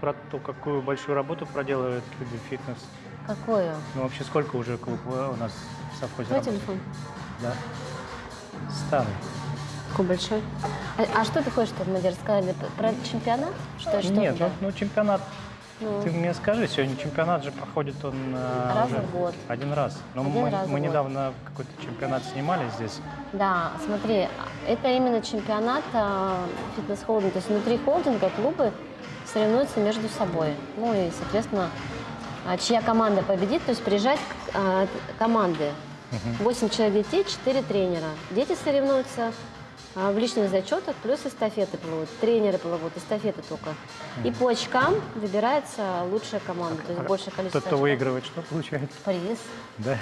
про то, какую большую работу проделывает люди фитнес. Какую? Ну, вообще, сколько уже клуб э, у нас в совхозе Твой телефон? Да. Старый. Какой большой? А, а что ты хочешь, чтобы мы тебе рассказали про чемпионат? Что, что Нет, ну, ну, чемпионат, Ну. ты мне скажи, сегодня чемпионат же проходит он э, Раз уже в год. Один раз. Но Один мы, раз мы недавно какой-то чемпионат снимали здесь. Да, смотри, это именно чемпионат а, фитнес-холдинга. То есть внутри холдинга клубы соревнуются между собой. Ну и, соответственно, а, чья команда победит, то есть приезжать к- а, команды. Восемь человек детей, четыре тренера. Дети соревнуются а, в личных зачетах, плюс эстафеты плывут. Тренеры плывут, эстафеты только. И по очкам выбирается лучшая команда, то есть большее количество Тот, кто выигрывает, что получает? Приз. Да.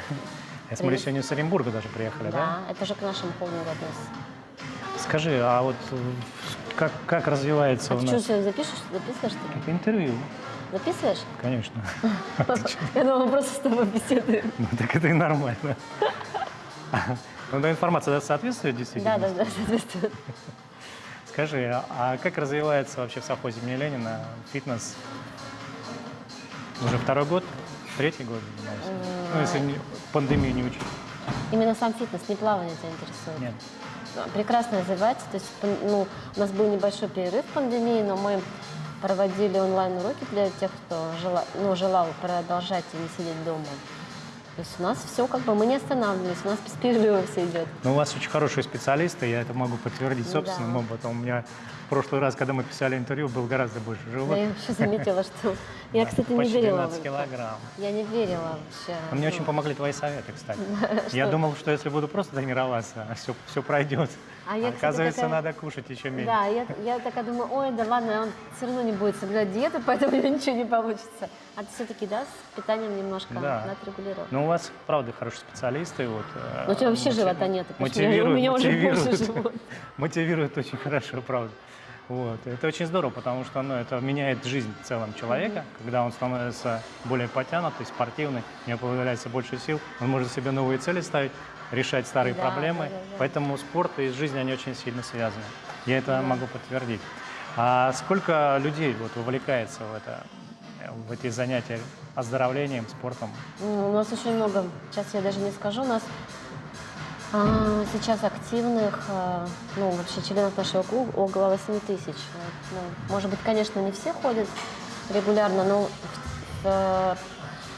Я смотрю, сегодня из Оренбурга даже приехали, да? Да, это же к нашему холдингу относится. Скажи, а вот э, как, как развивается А у ты что, нас... все запишешь, записываешь что? Это интервью, Записываешь? конечно. Я думала, просто с тобой беседуем. Ну так это и нормально. Ну, да, информация соответствует Да, действительно? да, да, соответственно. Скажи, а- а как развивается вообще в совхозе имени Ленина фитнес? Уже второй год? Третий год? Ну, если пандемию не учить. Именно сам фитнес, не плавание тебя интересует. Нет. Прекрасно развивается. То есть, ну, у нас был небольшой перерыв в пандемии, но мы проводили онлайн-уроки для тех, кто жела, ну, желал продолжать и не сидеть дома. То есть у нас все как бы, мы не останавливались, у нас без перерыва все идет. Ну, у вас очень хорошие специалисты, я это могу подтвердить Да. собственным опытом. У меня в прошлый раз, когда мы писали интервью, был гораздо больше Да, живот. я вообще заметила, что... Я, кстати, не верила. 12 в- килограмм. Я не верила вообще. А мне очень помогли твои советы, кстати. Я думал, что если буду просто тренироваться, все пройдет. А я, Оказывается, такая- надо кушать еще меньше. Да, я, я такая думаю, ой, да ладно, он все равно не будет соблюдать диету, поэтому у него ничего не получится. А ты все-таки, да, с питанием немножко Да. отрегулировал? Но у вас, правда, хорошие специалисты. Вот, э, Ну, у тебя вообще мотив- живота нет, Мотивируют, у меня уже мотивируют, живот. мотивируют очень хорошо, правда. Вот. Это очень здорово, потому что ну, это меняет жизнь в целом человека, когда он становится более потянутый, спортивный, у него появляется больше сил, он может себе новые цели ставить, решать старые Да, проблемы. да, да, да. Поэтому спорт и жизнь, они очень сильно связаны. Я это могу подтвердить. А сколько людей вот, вовлекается в, это, в эти занятия оздоровлением, спортом? Ну, У нас очень много, сейчас я даже не скажу, у нас сейчас активных, а, ну, вообще членов нашего клуба около 8 тысяч. Ну, может быть, конечно, не все ходят регулярно, но в- в-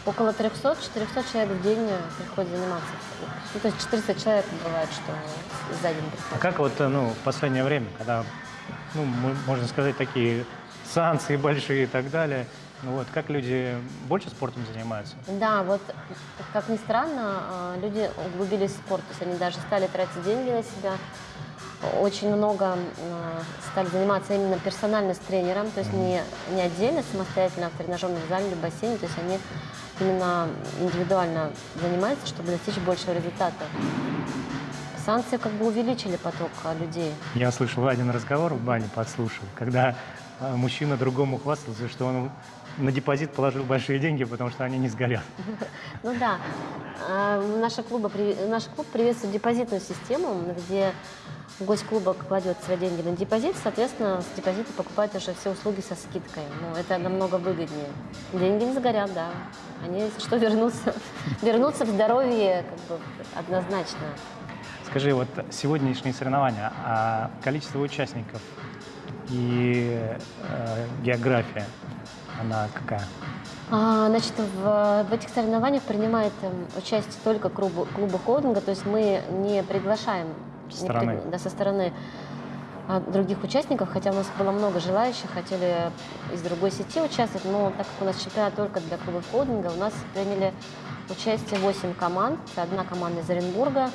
около 300-400 человек в день приходят заниматься. Ну, то есть 400 человек бывает, что за день А приходят. как вот э, ну, в последнее время, когда, ну, можно сказать, такие санкции большие и так далее, вот, как люди больше спортом занимаются? Да, вот как ни странно, а, люди углубились в спорт, то есть они даже стали тратить деньги на себя, очень много м, стали заниматься именно персонально с тренером, то есть не, не отдельно, самостоятельно в тренажерном зале или бассейне, то есть они именно индивидуально занимаются, чтобы достичь большего результата. Санкции как бы увеличили поток а, людей. Я слышал один разговор в бане, подслушал, когда мужчина другому хвастался, что он на депозит положил большие деньги, потому что они не сгорят. Ну да, А, наша клуба, наш клуб приветствует депозитную систему, где гость клуба кладет свои деньги на депозит, соответственно, с депозита покупает уже все услуги со скидкой. Ну, это намного выгоднее. Деньги не сгорят, да. Они, если что, вернутся, вернутся в здоровье как бы, однозначно. Скажи, вот сегодняшние соревнования, а количество участников и э, география, она какая? А, значит, в, в этих соревнованиях принимает эм, участие только клубы, клубы холдинга, то есть мы не приглашаем Со не стороны. пригла- да, со стороны а, других участников, хотя у нас было много желающих, хотели из другой сети участвовать, но так как у нас чемпионат только для клубов холдинга, у нас приняли участие 8 команд, одна команда из Оренбурга,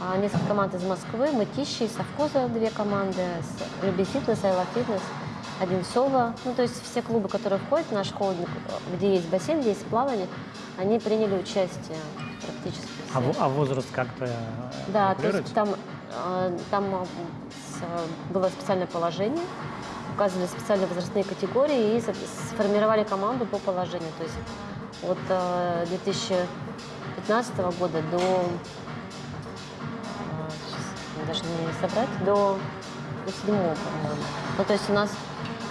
а, несколько команд из Москвы, Мытищи, совхоза две команды, Люби Фитнес, Айла Фитнес, один Сова. Ну, то есть все клубы, которые входят в наш холдинг, где есть бассейн, где есть плавание, они приняли участие практически. все. А, а возраст как-то э, Да, то есть там, э, там э, было специальное положение, указывали специальные возрастные категории и сформировали команду по положению. То есть от э, 2015 года до, э, сейчас даже не собрать, до, до седьмого, по-моему. Ну, то есть у нас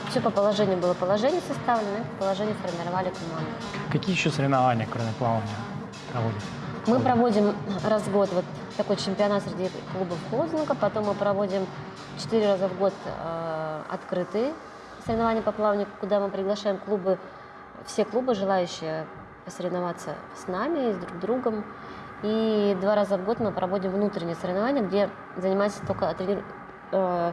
Все по положению было положение составлено, и по положению формировали команду. Какие еще соревнования, кроме плавания, проводите? Мы проводим раз в год вот такой чемпионат среди клубов холдинга, потом мы проводим четыре раза в год э, открытые соревнования по плаванию, куда мы приглашаем клубы, все клубы, желающие посоревноваться с нами и с друг другом. И два раза в год мы проводим внутренние соревнования, где занимаются только трени- э,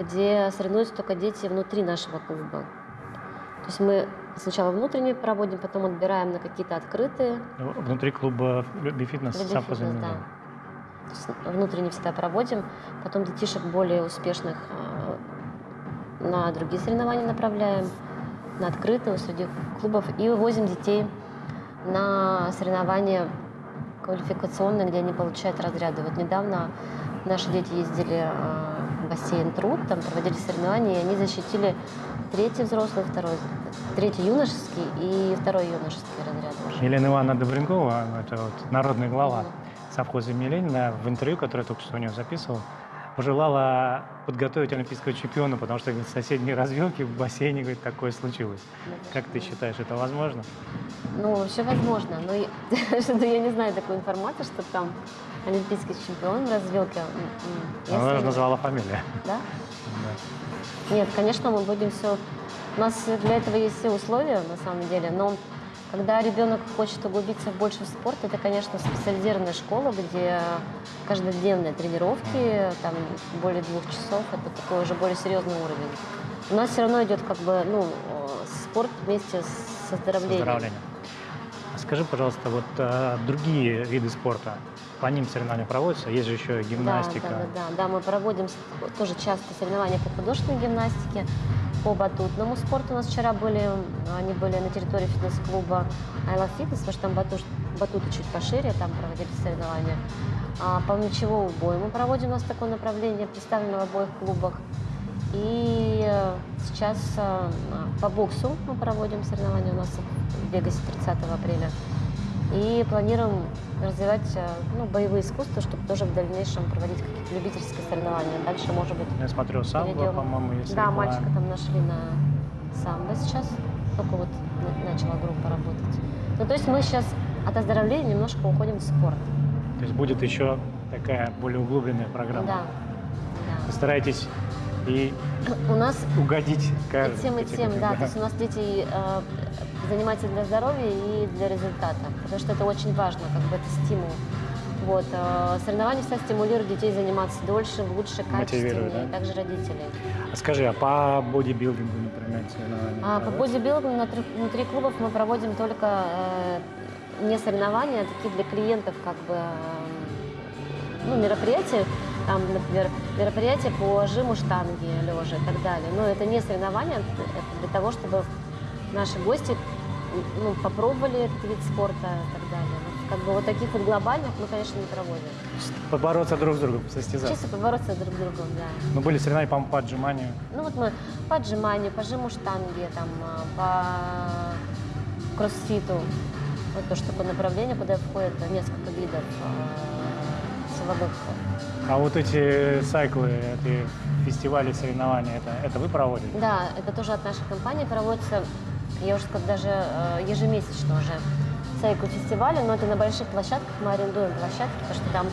где соревнуются только дети внутри нашего клуба. То есть мы сначала внутренние проводим, потом отбираем на какие-то открытые, Внутри клуба «Люби фитнес» Люби сам фитнес, да. То есть внутренне всегда проводим, потом детишек более успешных э, на другие соревнования направляем, на открытые среди клубов, и вывозим детей на соревнования квалификационные, где они получают разряды. Вот недавно наши дети ездили э, бассейн Труд, там проводили соревнования, и они защитили третий взрослый, второй, третий юношеский и второй юношеский разряд. уже. Елена Ивановна Добренкова, это вот народный глава совхоза имени Ленина, в интервью, которое я только что у нее записывал, пожелала подготовить олимпийского чемпиона, потому что говорит, в соседней развилке в бассейне говорит, такое случилось. Как ты считаешь, это возможно? Ну, вообще возможно, но я, я не знаю такой информации, что там олимпийский чемпион в развилке. Она даже назвала фамилию. Да? Да. Нет, конечно, мы будем все... У нас для этого есть все условия, на самом деле, но когда ребенок хочет углубиться больше в спорт, это, конечно, специализированная школа, где каждодневные тренировки, там более двух часов, это такой уже более серьезный уровень. У нас все равно идет как бы, ну, э, спорт вместе с оздоровлением. Поздравления. А Скажи, пожалуйста, вот а, другие виды спорта, по ним соревнования проводятся? Есть же еще гимнастика. Да, да, да, да, да. Мы проводим тоже часто соревнования по художественной гимнастике, по батутному спорту. У нас вчера были, они были на территории фитнес-клуба Love Fitness, потому что там батут, батуты чуть пошире, там проводились соревнования. А по мячевому бою мы проводим, у нас такое направление, представлено в обоих клубах. И э, сейчас э, по боксу мы проводим соревнования у нас в Вегасе 30 апреля. И планируем развивать э, ну, боевые искусства, чтобы тоже в дальнейшем проводить какие-то любительские соревнования. Дальше, может быть, Я смотрю, самбо, по-моему, есть Да, мальчика там нашли на самбо сейчас. Только вот на- начала группа работать. Ну, то есть мы сейчас от оздоровления немножко уходим в спорт. То есть будет еще такая более углубленная программа. Да. Вы стараетесь и да. У нас угодить и каждой тем, и тем, категории, да. То есть у нас дети э, занимаются для здоровья и для результата. Потому что это очень важно, как бы это стимул. Вот. э, Соревнования всегда стимулируют детей заниматься дольше, лучше, качественнее. да? Также родителей. А скажи, а по бодибилдингу, например, соревнования? А по бодибилдингу внутри, внутри клубов мы проводим только э, не соревнования, а такие для клиентов как бы э, ну, мероприятия, там, например, мероприятия по жиму штанги лежа и так далее. Но это не соревнования, это для того, чтобы наши гости ну, попробовали этот вид спорта и так далее. Вот как бы вот таких вот глобальных мы, конечно, не проводим. Побороться друг с другом, состязаться. Чисто побороться друг с другом, да. Ну, были соревнования, по-моему, по отжиманию. Ну вот мы по отжиманию, по жиму штанги, там, а, по кроссфиту. Вот тоже такое направление, куда входит несколько видов а, силовых. А вот эти сайклы, эти фестивали, соревнования, это, это вы проводите? Да, это тоже от нашей компании проводится, я уже сказала, даже э, ежемесячно уже сайкл фестиваля, но это на больших площадках, мы арендуем площадки, потому что там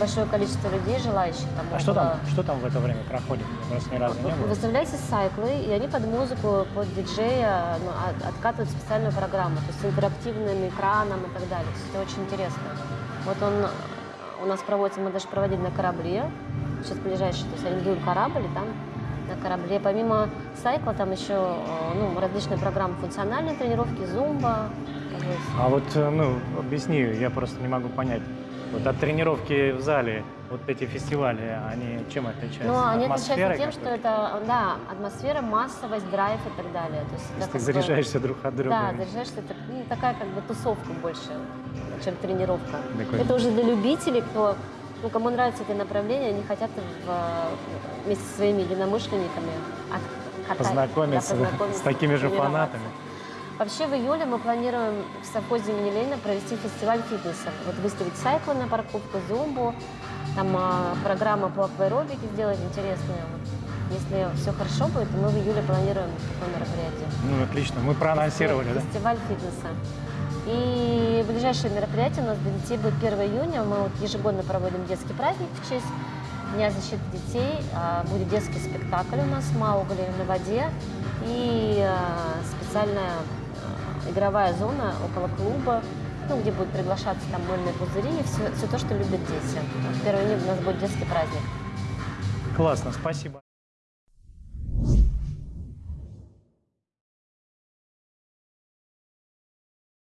большое количество людей, желающих. Там А что там, что там в это время проходит? Я просто ни разу не был. Выставляются сайклы, и они под музыку, под диджея ну, от- откатывают специальную программу, то есть с интерактивным экраном и так далее. То есть это очень интересно. Вот он у нас проводится, мы даже проводили на корабле, сейчас ближайший, то есть арендуем корабль, и там на корабле. Помимо сайкла там еще э, ну, различные программы функциональной тренировки, зумба. А вот, э, ну, объясни, я просто не могу понять. Вот от тренировки в зале, вот эти фестивали, они чем отличаются? Ну, они Атмосферой отличаются тем, что это, да, атмосфера, массовость, драйв и так далее. То есть, То есть ты заряжаешься друг от друга. Да, заряжаешься, это ну, такая как бы тусовка больше, чем тренировка. Прикольно. Это уже для любителей, кто, ну, кому нравится это направление, они хотят в- вместе со своими единомышленниками от- катать, Познакомиться, да, познакомиться, с такими же фанатами. Вообще в июле мы планируем в совхозе имени Ленина провести фестиваль фитнеса. Вот выставить сайклы на парковку, зумбу, там а, программа по акваэробике сделать интересную. Вот. Если все хорошо будет, то мы в июле планируем такое мероприятие. Ну, отлично. Мы проанонсировали, да? Фестиваль фитнеса. И ближайшее мероприятие у нас для детей будет 1 июня. Мы вот ежегодно проводим детский праздник в честь Дня защиты детей. А, Будет детский спектакль у нас «Маугли на воде» и а, специальная игровая зона около клуба, ну, где будут приглашаться там мыльные пузыри и все, все то, что любят дети. Вот 1 июня у нас будет детский праздник. Классно, спасибо.